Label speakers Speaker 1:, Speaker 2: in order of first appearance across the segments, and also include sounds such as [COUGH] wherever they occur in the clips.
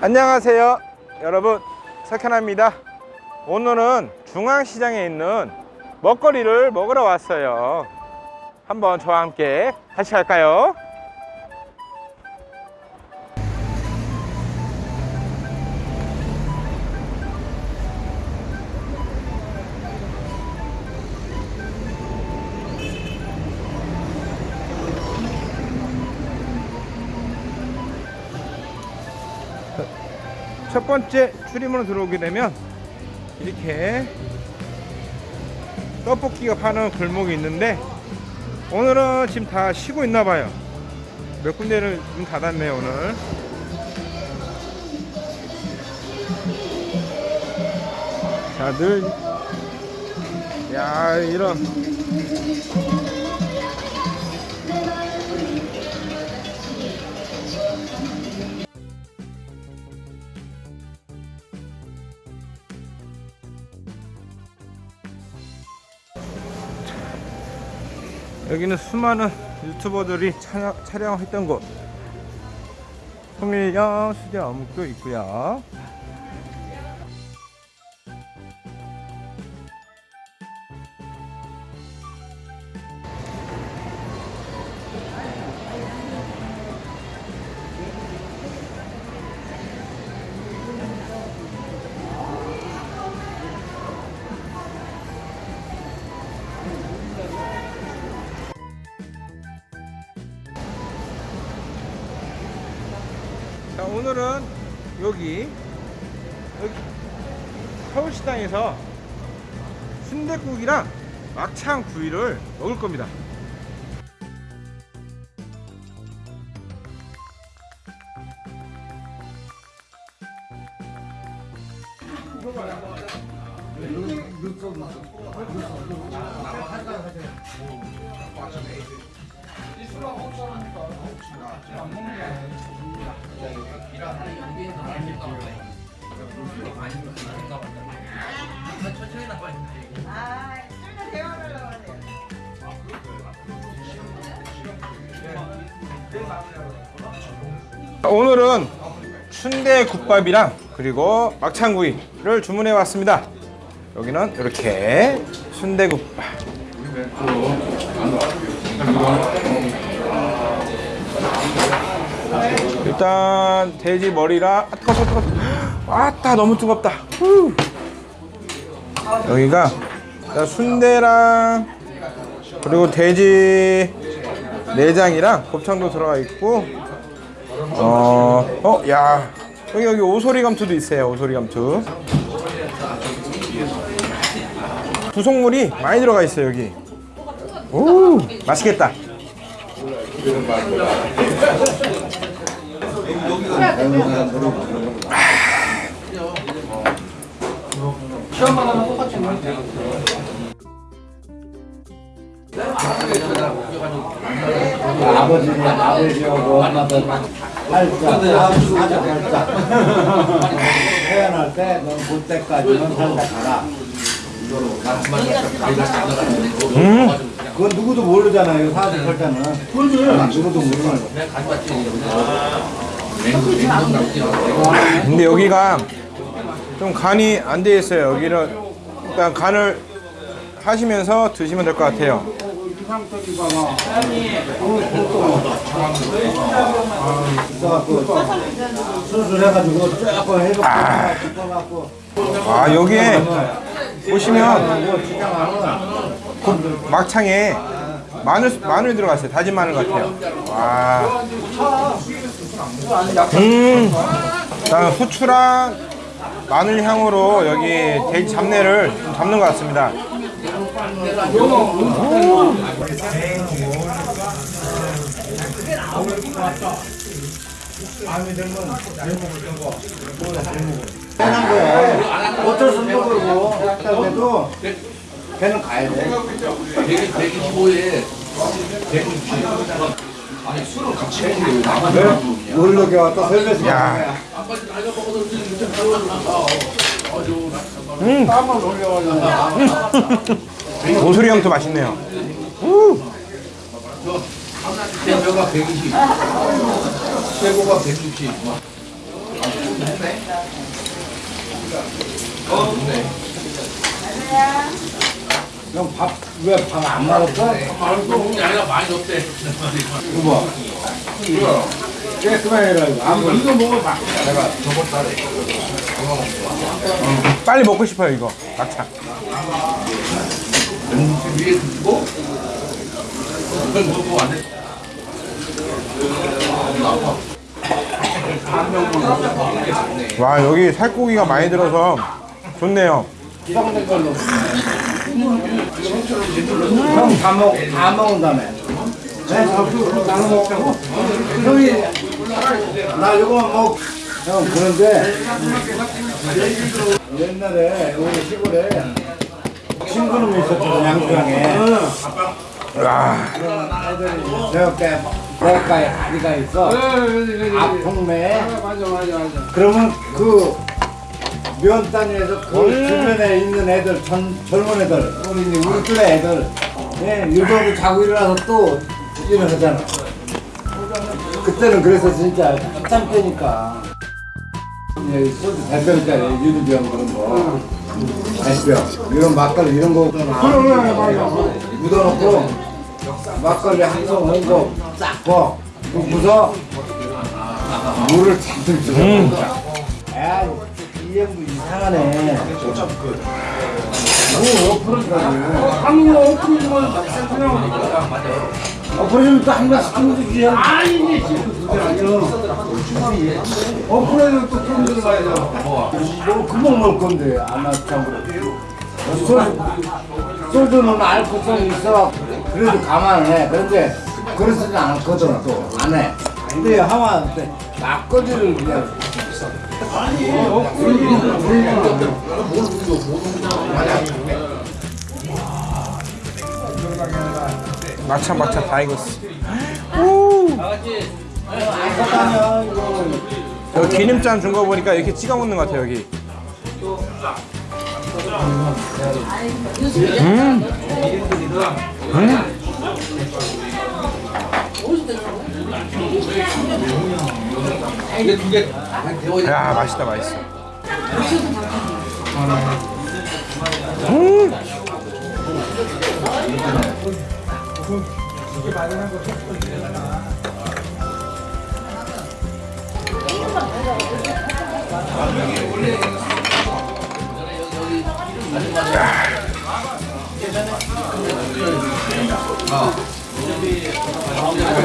Speaker 1: 안녕하세요 여러분. 석현아입니다. 오늘은 중앙시장에 있는 먹거리를 먹으러 왔어요 한번 저와 함께 같이 갈까요? 첫 번째 출입문으로 들어오게 되면 이렇게 떡볶이가 파는 골목이 있는데 오늘은 지금 다 쉬고 있나 봐요. 몇 군데를 문 닫았네요 오늘. 자늘 야 이런 여기는 수많은 유튜버들이 촬영, 촬영했던 곳. 송일령 수제 어묵도 있고요 오늘은 여기 여기 서울시장에서 순댓국이랑 막창 구이를 먹을 겁니다 오늘은 순대 국밥이랑 그리고 막창구이를 주문해 왔습니다. 여기는 이렇게 순대 국밥 일단 돼지 머리랑 아 뜨거 뜨거 뜨거 왔다 너무 뜨겁다 후. 여기가 자, 순대랑 그리고 돼지 내장이랑 곱창도 들어가 있고 어, 어, 야, 여기 여기 오소리 감투도 있어요. 오소리 감투. 구성물이 많이 들어가 있어요 여기. 오, 맛있겠다.
Speaker 2: 아버지는 아버지하고 살짝 살짝 살짝 태어날 때넌볼 때까지는 살짝 가라
Speaker 1: 음,
Speaker 2: 그건 누구도 모르잖아요 사실 설자는 누구도 모르는 거
Speaker 1: 근데 여기가 좀 간이 안 돼 있어요. 여기는 일단 간을 하시면서 드시면 될 것 같아요.
Speaker 2: 짚어갖고.
Speaker 1: 아 여기에 보시면 그 막창에 마늘 마늘 들어갔어요. 다진 마늘 같아요. 와. 음. 후추랑 마늘 향으로 여기 돼지 잡내를 좀 잡는 것 같습니다.
Speaker 2: 해난 거야 어쩔 수 없는 거고 그래도 걔는 가야 돼
Speaker 3: 125에
Speaker 2: 놀러게 왔다 설레서
Speaker 1: 야.
Speaker 2: 땀을 올려가지고
Speaker 1: 오소리 형도 맛있네요. 우.
Speaker 3: 최고가 120. 최고가 160.
Speaker 2: 형 밥 왜 밥 안 말았어?
Speaker 3: 말고 아니라 많이 없대.
Speaker 2: 이거 봐 깨끗하게 해라 이거 안
Speaker 3: 이거 먹어봐.
Speaker 1: 빨리 먹고 싶어요 이거 막창.
Speaker 3: 위에 두고 그걸 먹고 안 해.
Speaker 1: 와 여기 살코기가 많이 들어서 좋네요.
Speaker 2: 형다 먹, 다 먹은 다음에 네? 나눠 먹자고? 형이 나 이거 먹. 형, 그런데 옛날에 우리 시골에 친구놈이 있었거든 양주장에.
Speaker 1: 와.
Speaker 2: 저렇게 목가에 다리가 있어? 아풍매 그러면 그 면단위에서 그 주변에 있는 애들 전, 젊은 애들 우리 이제 우리 또래 애들. 예, 유도도 자고 일어나서 또 일어나잖아. 그때는 그래서 진짜 한참 때니까. 예, 소주 대병짜리 유리병 그런 거. 대병. 이런 막걸리 이런 거 묻어놓고 막걸리 한통 온거 싹고 묻어 물을 잔뜩 주고. 야, 이 형도 이상하네. 뭐 어프로더라고. 한국 어프로더만 어프로더면 또한 번씩 주면 되지. 아니, 어프로더는 또 그런 데로 가야죠. 뭐, 금방 먹을 건데, 안 참으로. 소주, 소주는 알코올성이 있어. 그래도 감안해. 그런데, 그러지는 않거든, 또. 안 해. 근데 하면 막걸리를 그냥
Speaker 1: 막창 막창 다 익었어.
Speaker 2: 이거
Speaker 1: 여기 기름장 준 거 보니까 이렇게 찍어 먹는 것 같아요 여기.
Speaker 3: 이게 두개
Speaker 1: 야 맛있다 맛있어. 음.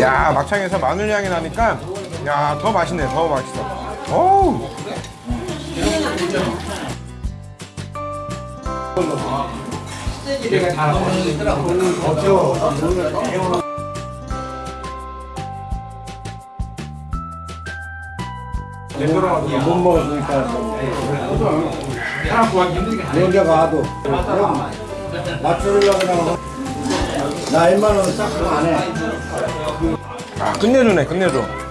Speaker 1: 야 막창에서 마늘 향이 나니까 야 더 맛있네 더 맛있어. 어우.
Speaker 2: 못 먹었으니까 연자 가도 그럼 맞추려고 그냥 나 1만 원 싹도 안해
Speaker 1: 아 끝내주네 끝내줘.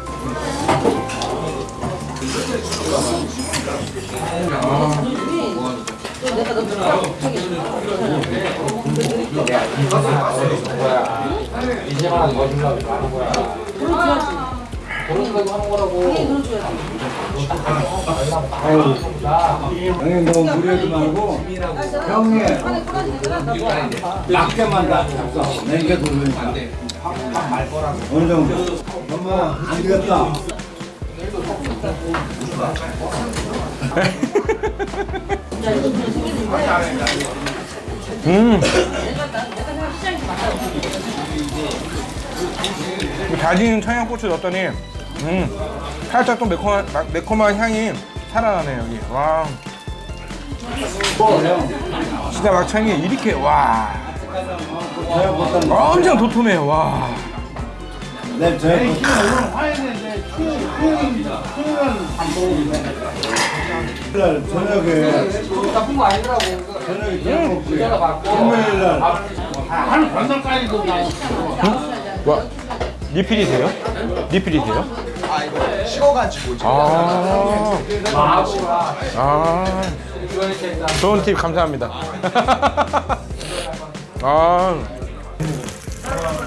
Speaker 2: 형님 너무 무리하지 말고 형님 낮게만 다 잡숴 냉게 돌리니까 어느 정도 엄마 안 되겠다
Speaker 1: 음. 다진 청양고추 넣었더니 음 살짝 또 매콤한 마- 매콤한 향이 살아나네 여기. 와. 진짜 막창이 이렇게 와. 엄청 도톰해 와
Speaker 2: 내 저녁 날 저녁에 저녁에 저녁 먹지 금요일 날.
Speaker 3: 한 건설까지도 나와.
Speaker 1: 와 리필이 돼요? 리필이 돼요?
Speaker 4: 아 이거 식어가지고
Speaker 1: 아, 아.
Speaker 3: 일단
Speaker 1: 좋은 팁 감사합니다. 아, [LAUGHS]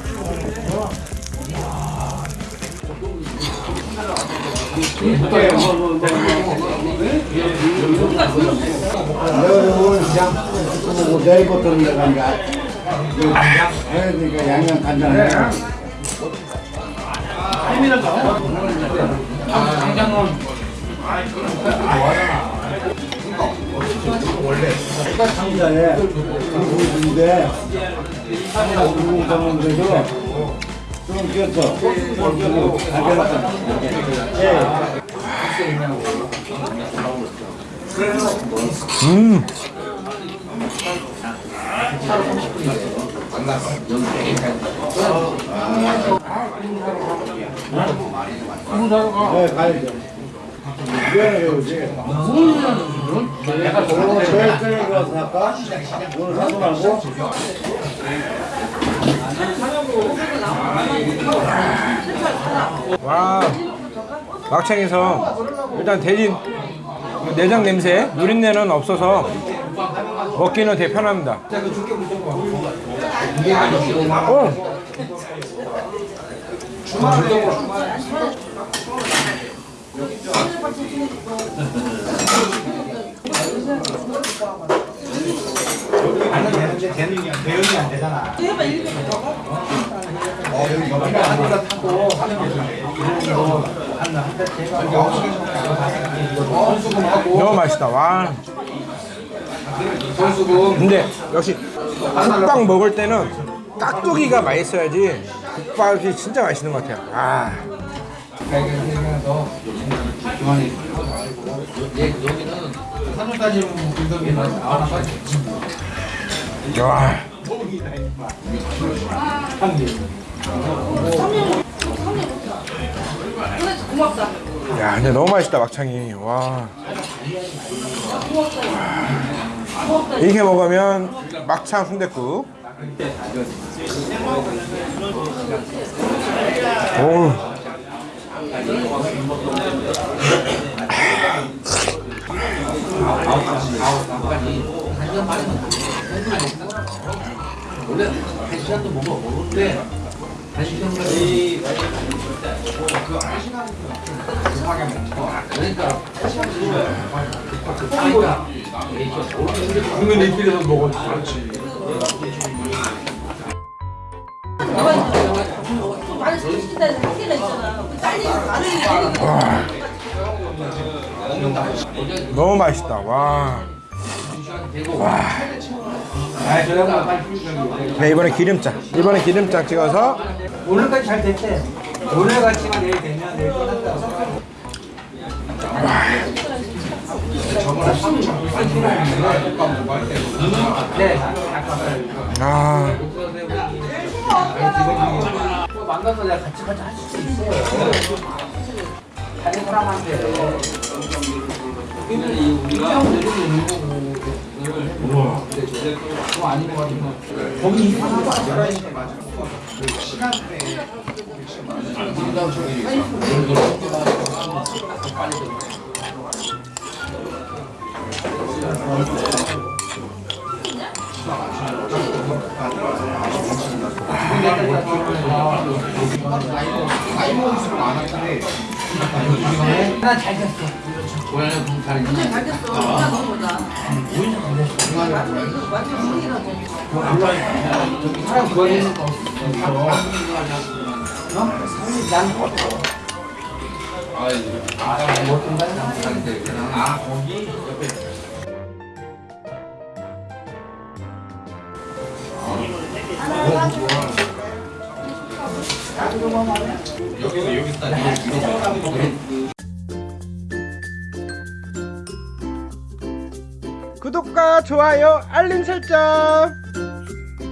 Speaker 2: 그냥 뭐 내일부터 내가 이제 그러니까 양념
Speaker 3: 장장은
Speaker 2: 상자에 불고기인데 불고기 담는데도 좀 꼈어 좀.
Speaker 1: 음,
Speaker 2: 네, 가야죠. 미안해, 말고?
Speaker 1: 와, 막창에서 일단 돼지 내장 냄새, 누린내는 없어서 먹기는 되게 편합니다. 어, 너무 맛있다. 와. 근데 역시 국밥 먹을 때는 깍두기가 맛있어야지 국밥이 진짜 맛있는 것 같아요. 아. 와. 야, 근데 너무 맛있다 막창이. 와. 이렇게 먹으면 막창 순댓국. 오.
Speaker 3: 먹어.
Speaker 1: 너무 맛있다. 와. 네, 이번에 기름장. 이번에 기름장 찍어서
Speaker 5: 오늘까지 잘 됐대. 오늘 같이만 내일 되면 내일 끝났다. 네.
Speaker 1: 아.
Speaker 5: 만나서 내가 같이 같이 할수 있어요. 다른 사람한테. 우리가. 그거 아닌 것 같으면 거기 있는 거 아니야? 난잘 됐어.
Speaker 6: 잘 됐어. 진짜 너무 좋다. 완전 신기하다.
Speaker 5: 사람 구하는 거 없어. 어? 난
Speaker 1: 구독과 좋아요, 알림 설정.